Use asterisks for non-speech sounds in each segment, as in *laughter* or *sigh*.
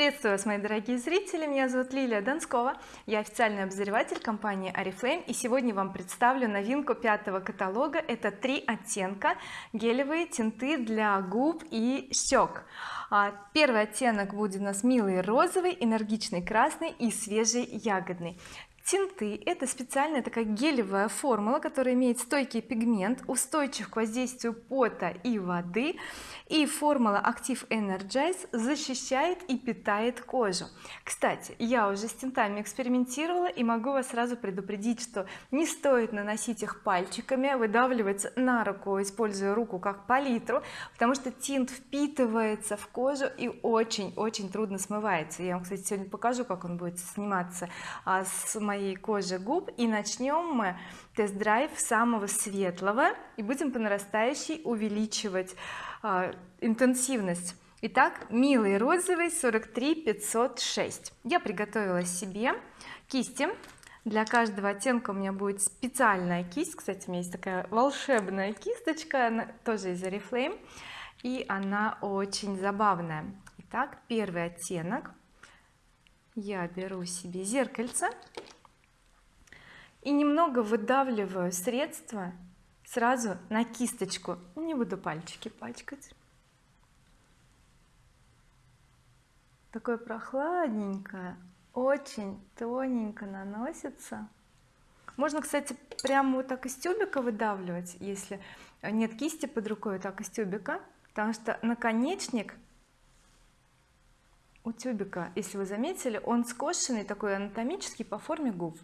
приветствую вас мои дорогие зрители. Меня зовут Лилия Донскова. Я официальный обозреватель компании oriflame. И сегодня вам представлю новинку пятого каталога. Это три оттенка. Гелевые тинты для губ и щек а, первый оттенок будет у нас милый розовый энергичный красный и свежий ягодный тинты это специальная такая гелевая формула которая имеет стойкий пигмент устойчив к воздействию пота и воды и формула Active Energize защищает и питает кожу. Кстати я уже с тинтами экспериментировала и могу вас сразу предупредить что не стоит наносить их пальчиками выдавливать на руку используя руку как палитру потому что тинт впитывается в кожу и очень-очень трудно смывается. Я вам кстати сегодня покажу как он будет сниматься а, с моей кожи губ и начнем мы тест-драйв самого светлого и будем по нарастающей увеличивать а, интенсивность. Итак милый розовый 43 506 я приготовила себе кисти. Для каждого оттенка у меня будет специальная кисть. Кстати у меня есть такая волшебная кисточка она тоже из oriflame и она очень забавная. Итак первый оттенок. Я беру себе зеркальце и немного выдавливаю средство сразу на кисточку. Не буду пальчики пачкать. Такое прохладненькое очень тоненько наносится. Можно кстати прямо вот так из тюбика выдавливать если нет кисти под рукой так из тюбика. Потому что наконечник у тюбика если вы заметили он скошенный такой анатомический по форме губ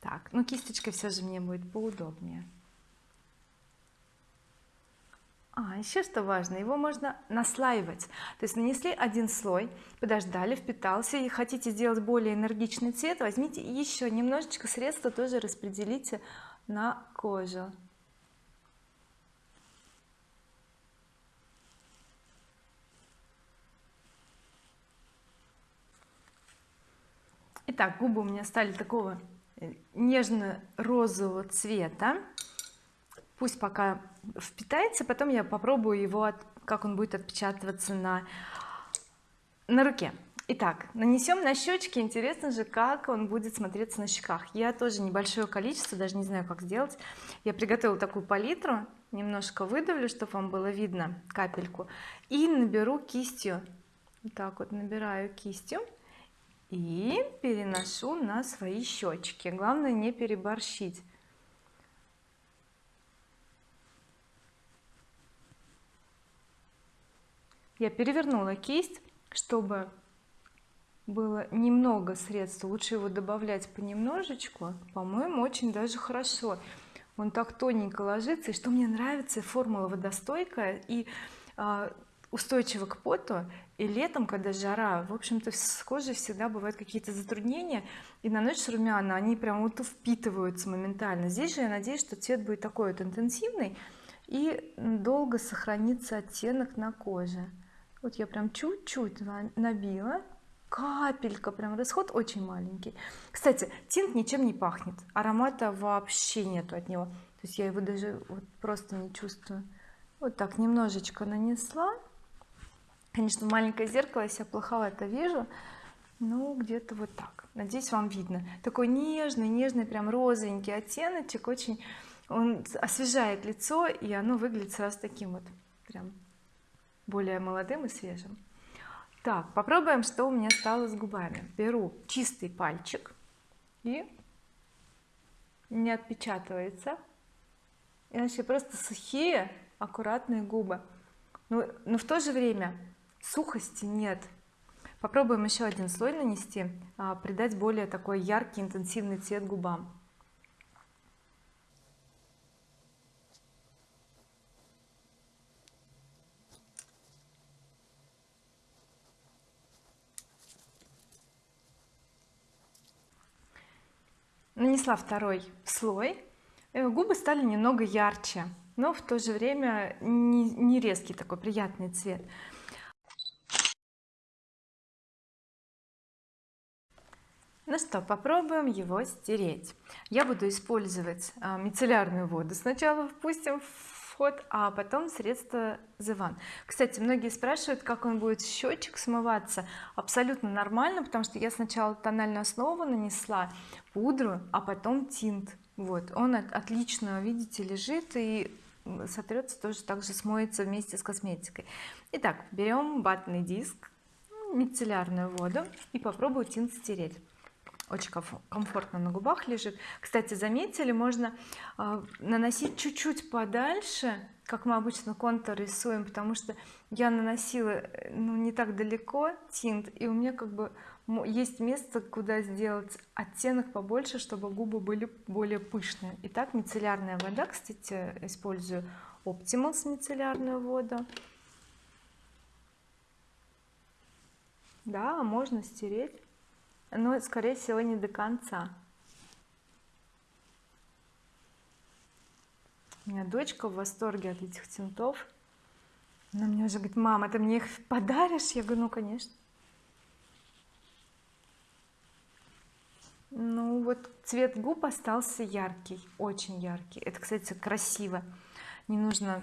так ну кисточкой все же мне будет поудобнее. А еще что важно его можно наслаивать. То есть нанесли один слой подождали впитался. И хотите сделать более энергичный цвет возьмите еще немножечко средства тоже распределите на кожу. Итак, губы у меня стали такого нежно-розового цвета. Пусть пока впитается потом я попробую его как он будет отпечатываться на на руке. Итак нанесем на щечки. Интересно же как он будет смотреться на щеках. Я тоже небольшое количество даже не знаю как сделать. Я приготовила такую палитру немножко выдавлю чтобы вам было видно капельку и наберу кистью. Вот так вот набираю кистью и переношу на свои щечки главное не переборщить. Я перевернула кисть чтобы было немного средств лучше его добавлять понемножечку. По-моему очень даже хорошо. Он так тоненько ложится. И что мне нравится формула водостойкая. И а, устойчива к поту и летом когда жара в общем-то с кожей всегда бывают какие-то затруднения и наносишь румяна они прям вот впитываются моментально. Здесь же я надеюсь что цвет будет такой вот интенсивный и долго сохранится оттенок на коже. Вот я прям чуть-чуть набила. Капелька прям расход очень маленький. Кстати тинт ничем не пахнет аромата вообще нету от него. То есть я его даже вот просто не чувствую. Вот так немножечко нанесла конечно маленькое зеркало я себя плоховато вижу ну где-то вот так. Надеюсь вам видно. Такой нежный нежный прям розовенький оттеночек очень он освежает лицо и оно выглядит сразу таким вот прям более молодым и свежим. Так попробуем что у меня стало с губами. Беру чистый пальчик и не отпечатывается. Иначе просто сухие аккуратные губы. Но, но в то же время сухости нет. Попробуем еще один слой нанести а, придать более такой яркий интенсивный цвет губам. Нанесла второй слой. Э, губы стали немного ярче но в то же время не, не резкий такой приятный цвет ну что попробуем его стереть. Я буду использовать а, мицеллярную воду сначала впустим в ход а потом средство The One. Кстати многие спрашивают как он будет счетчик смываться. Абсолютно нормально потому что я сначала тональную основу нанесла пудру а потом тинт. Вот он отлично видите лежит и сотрется тоже также смоется вместе с косметикой. Итак берем ватный диск мицеллярную воду и попробую тинт стереть очень комфортно на губах лежит. Кстати заметили можно э, наносить чуть-чуть подальше как мы обычно контур рисуем потому что я наносила э, ну не так далеко тинт и у меня как бы есть место куда сделать оттенок побольше чтобы губы были более пышные. Итак мицеллярная вода кстати использую. Optimals мицеллярную воду. Да можно стереть но скорее всего не до конца. У меня дочка в восторге от этих тинтов. Она мне уже говорит мама ты мне их подаришь? Я говорю ну конечно ну вот цвет губ остался яркий очень яркий. Это кстати красиво. Не нужно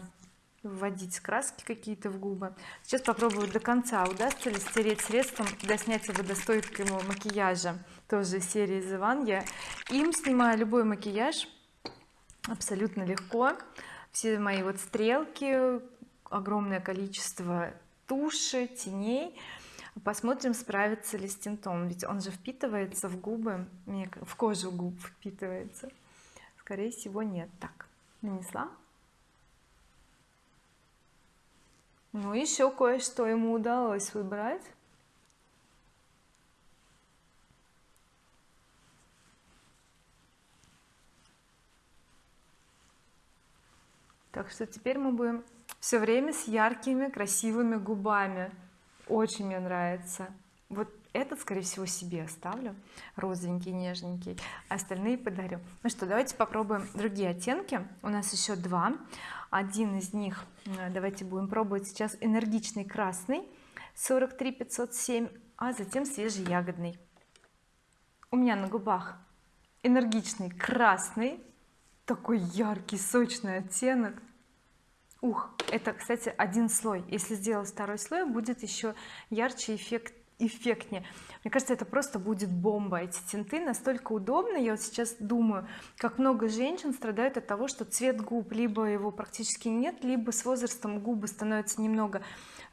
вводить краски какие-то в губы. Сейчас попробую до конца. Удастся ли стереть средством для снятия водостойкого макияжа? Тоже серии The One я им снимаю любой макияж абсолютно легко. Все мои вот стрелки огромное количество туши теней. Посмотрим справится ли с тинтом ведь он же впитывается в губы в кожу губ впитывается. Скорее всего нет. Так нанесла ну еще кое-что ему удалось выбрать. Так что теперь мы будем все время с яркими красивыми губами. Очень мне нравится. Вот этот скорее всего себе оставлю розовенький нежненький остальные подарю. Ну что давайте попробуем другие оттенки. У нас еще два. Один из них давайте будем пробовать сейчас энергичный красный 43 507 а затем свежий ягодный. У меня на губах энергичный красный такой яркий сочный оттенок. Ух это кстати один слой. Если сделать второй слой будет еще ярче эффект эффектнее. Мне кажется это просто будет бомба эти тинты. Настолько удобно. Я вот сейчас думаю как много женщин страдают от того что цвет губ либо его практически нет либо с возрастом губы становятся немного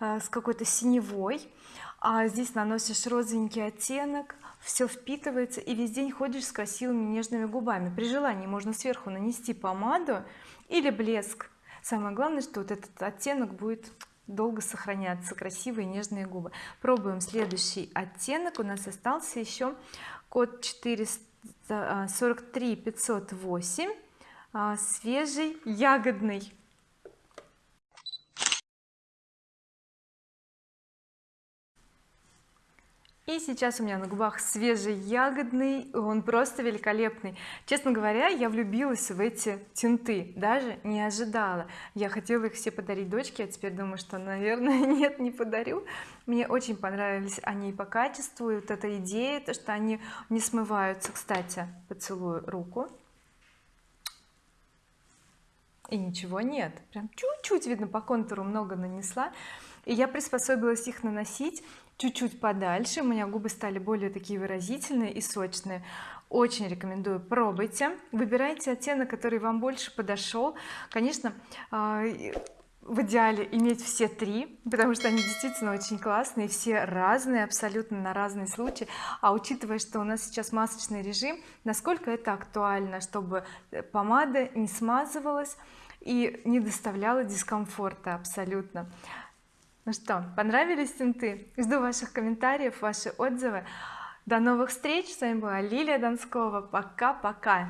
э, с какой-то синевой. А здесь наносишь розовенький оттенок все впитывается и весь день ходишь с красивыми нежными губами. При желании можно сверху нанести помаду или блеск. Самое главное что вот этот оттенок будет долго сохраняться красивые нежные губы. Пробуем следующий оттенок. У нас остался еще код 443 508 а, свежий ягодный и сейчас у меня на губах свежий ягодный он просто великолепный. Честно говоря я влюбилась в эти тинты даже не ожидала. Я хотела их все подарить дочке а теперь думаю что наверное *laughs* нет не подарю. Мне очень понравились они по качеству и вот эта идея то что они не смываются. Кстати поцелую руку. И ничего нет. Прям чуть-чуть видно по контуру много нанесла. И я приспособилась их наносить чуть-чуть подальше у меня губы стали более такие выразительные и сочные. Очень рекомендую пробуйте выбирайте оттенок который вам больше подошел. Конечно а, в идеале иметь все три потому что они действительно очень классные все разные абсолютно на разные случаи. А учитывая что у нас сейчас масочный режим насколько это актуально чтобы помада не смазывалась и не доставляла дискомфорта абсолютно ну что понравились тинты жду ваших комментариев ваши отзывы. До новых встреч. С вами была Лилия Донскова пока-пока